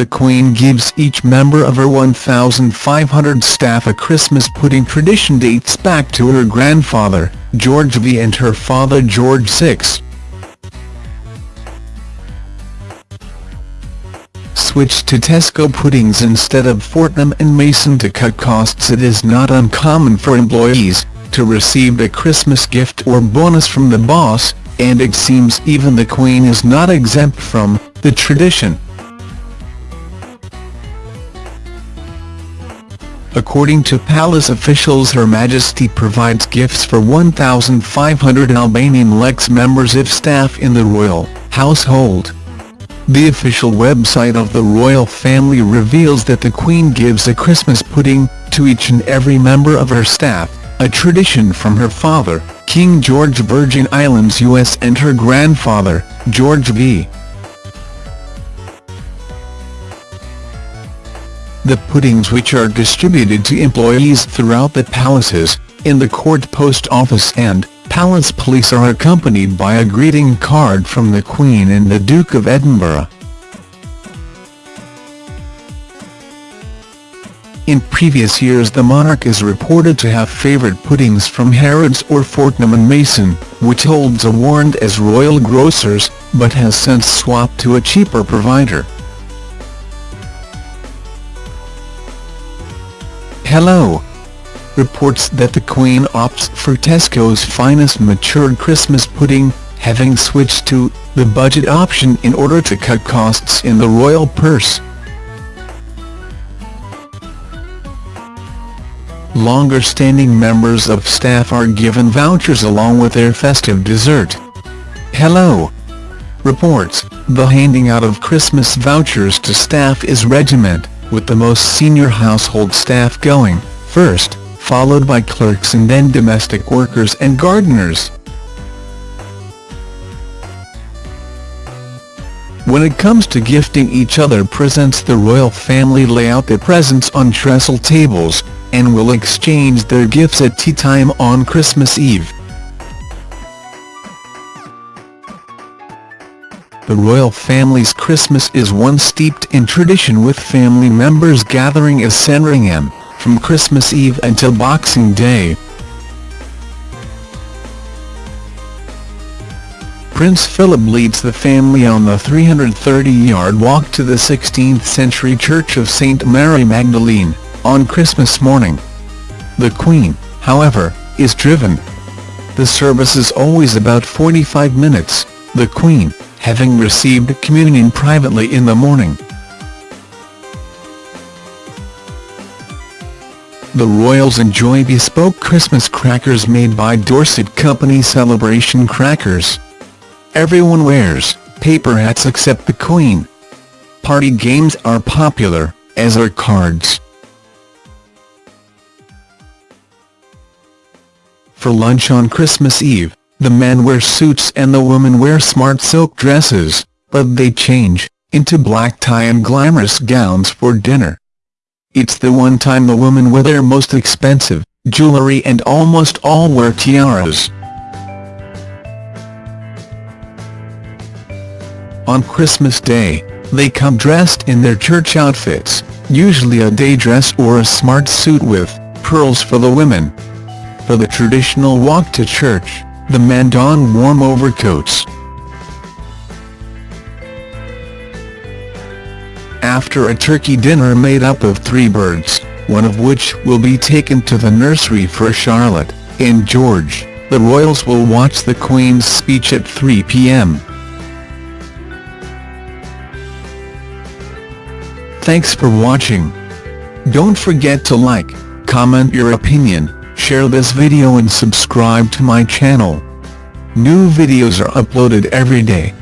the Queen gives each member of her 1,500 staff a Christmas pudding tradition dates back to her grandfather, George V and her father George VI. Switch to Tesco puddings instead of Fortnum & Mason to cut costs It is not uncommon for employees to receive a Christmas gift or bonus from the boss, and it seems even the Queen is not exempt from the tradition. According to palace officials Her Majesty provides gifts for 1,500 Albanian Lex members if staff in the royal household. The official website of the royal family reveals that the Queen gives a Christmas pudding to each and every member of her staff, a tradition from her father, King George Virgin Islands US and her grandfather, George V. The puddings which are distributed to employees throughout the palaces, in the court post office and palace police are accompanied by a greeting card from the Queen and the Duke of Edinburgh. In previous years the monarch is reported to have favoured puddings from Harrods or Fortnum & Mason, which holds a warrant as royal grocers, but has since swapped to a cheaper provider. Hello. Reports that the Queen opts for Tesco's finest matured Christmas pudding, having switched to the budget option in order to cut costs in the royal purse. Longer-standing members of staff are given vouchers along with their festive dessert. Hello. Reports, the handing out of Christmas vouchers to staff is regiment with the most senior household staff going, first, followed by clerks and then domestic workers and gardeners. When it comes to gifting each other presents the royal family lay out their presents on trestle tables, and will exchange their gifts at tea time on Christmas Eve. The royal family's Christmas is one steeped in tradition with family members gathering as Sandringham, from Christmas Eve until Boxing Day. Prince Philip leads the family on the 330-yard walk to the 16th-century Church of St Mary Magdalene, on Christmas morning. The Queen, however, is driven. The service is always about 45 minutes, the Queen, having received communion privately in the morning. The royals enjoy bespoke Christmas crackers made by Dorset Company Celebration Crackers. Everyone wears paper hats except the Queen. Party games are popular, as are cards. For lunch on Christmas Eve, the men wear suits and the women wear smart silk dresses, but they change into black tie and glamorous gowns for dinner. It's the one time the women wear their most expensive jewelry and almost all wear tiaras. On Christmas Day, they come dressed in their church outfits, usually a day dress or a smart suit with pearls for the women. For the traditional walk to church, the men don warm overcoats. After a turkey dinner made up of three birds, one of which will be taken to the nursery for Charlotte and George, the royals will watch the Queen's speech at 3 p.m. Thanks for watching. Don't forget to like, comment your opinion, share this video and subscribe to my channel. New videos are uploaded every day.